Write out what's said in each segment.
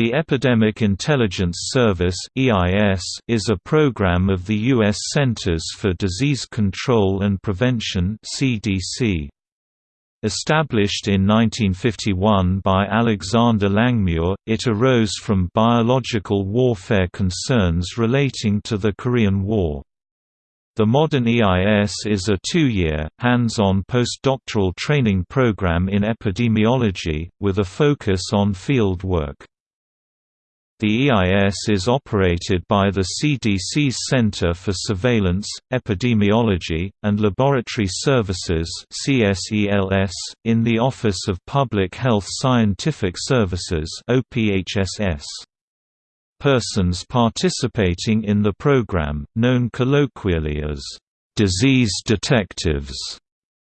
The Epidemic Intelligence Service is a program of the U.S. Centers for Disease Control and Prevention Established in 1951 by Alexander Langmuir, it arose from biological warfare concerns relating to the Korean War. The modern EIS is a two-year, hands-on postdoctoral training program in epidemiology, with a focus on field work. The EIS is operated by the CDC's Center for Surveillance, Epidemiology, and Laboratory Services in the Office of Public Health Scientific Services Persons participating in the program, known colloquially as disease detectives,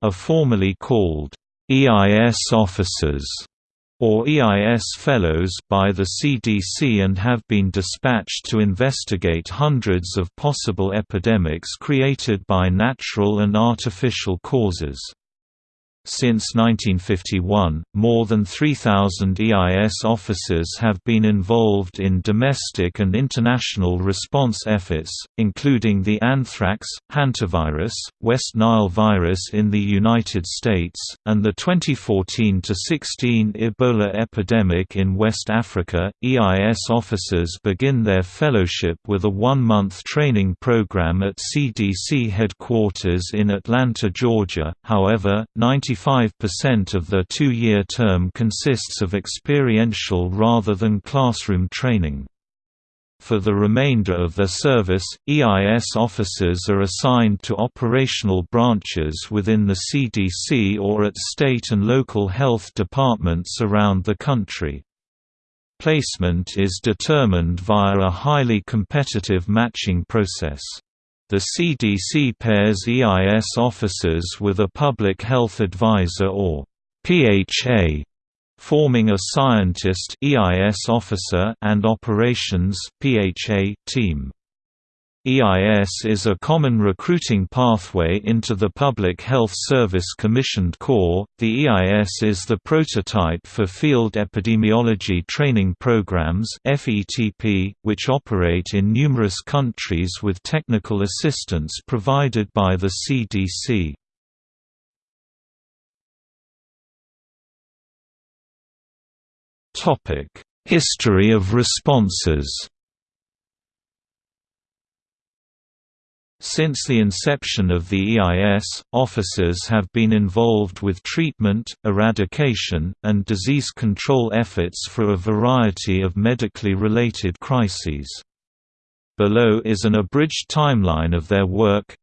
are formally called EIS officers or EIS Fellows by the CDC and have been dispatched to investigate hundreds of possible epidemics created by natural and artificial causes. Since 1951, more than 3,000 EIS officers have been involved in domestic and international response efforts, including the anthrax, hantavirus, West Nile virus in the United States, and the 2014-16 Ebola epidemic in West Africa. EIS officers begin their fellowship with a one-month training program at CDC headquarters in Atlanta, Georgia. However, 90 95% of the two-year term consists of experiential rather than classroom training. For the remainder of their service, EIS officers are assigned to operational branches within the CDC or at state and local health departments around the country. Placement is determined via a highly competitive matching process. The CDC pairs EIS officers with a public health advisor or PHA, forming a scientist EIS officer and operations PHA team. EIS is a common recruiting pathway into the Public Health Service Commissioned Corps. The EIS is the prototype for Field Epidemiology Training Programs (FETP), which operate in numerous countries with technical assistance provided by the CDC. Topic: History of responses. Since the inception of the EIS, officers have been involved with treatment, eradication, and disease control efforts for a variety of medically related crises. Below is an abridged timeline of their work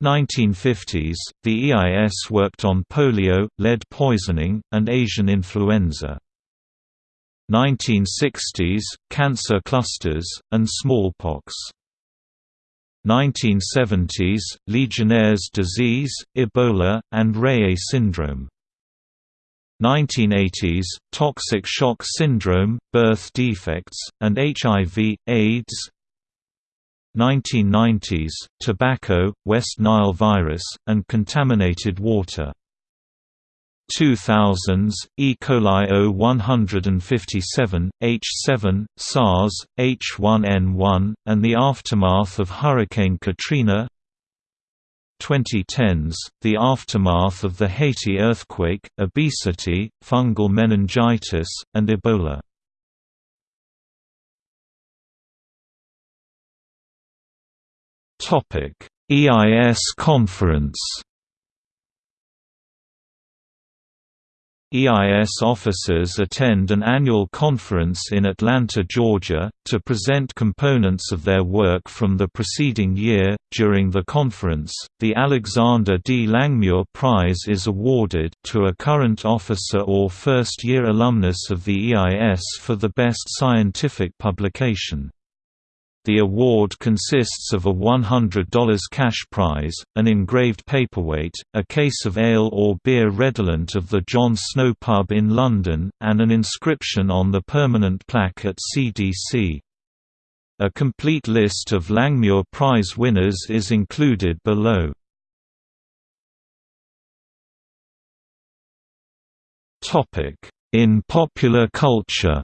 1950s, the EIS worked on polio, lead poisoning, and Asian influenza. 1960s, cancer clusters, and smallpox 1970s, Legionnaire's disease, Ebola, and Reye syndrome. 1980s, toxic shock syndrome, birth defects, and HIV, AIDS 1990s, tobacco, West Nile virus, and contaminated water 2000s, E. coli O157, H7, SARS, H1N1, and the aftermath of Hurricane Katrina 2010s, the aftermath of the Haiti earthquake, obesity, fungal meningitis, and Ebola. EIS conference EIS officers attend an annual conference in Atlanta, Georgia, to present components of their work from the preceding year. During the conference, the Alexander D. Langmuir Prize is awarded to a current officer or first year alumnus of the EIS for the best scientific publication. The award consists of a $100 cash prize, an engraved paperweight, a case of ale or beer redolent of the John Snow pub in London, and an inscription on the permanent plaque at CDC. A complete list of Langmuir Prize winners is included below. In popular culture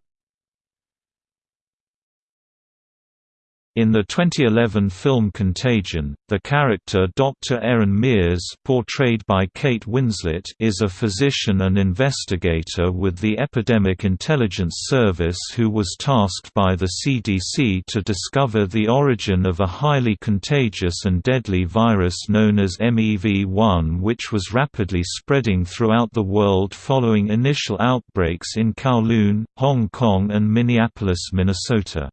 In the 2011 film Contagion, the character Dr. Erin Mears portrayed by Kate Winslet is a physician and investigator with the Epidemic Intelligence Service who was tasked by the CDC to discover the origin of a highly contagious and deadly virus known as MEV-1 which was rapidly spreading throughout the world following initial outbreaks in Kowloon, Hong Kong and Minneapolis, Minnesota.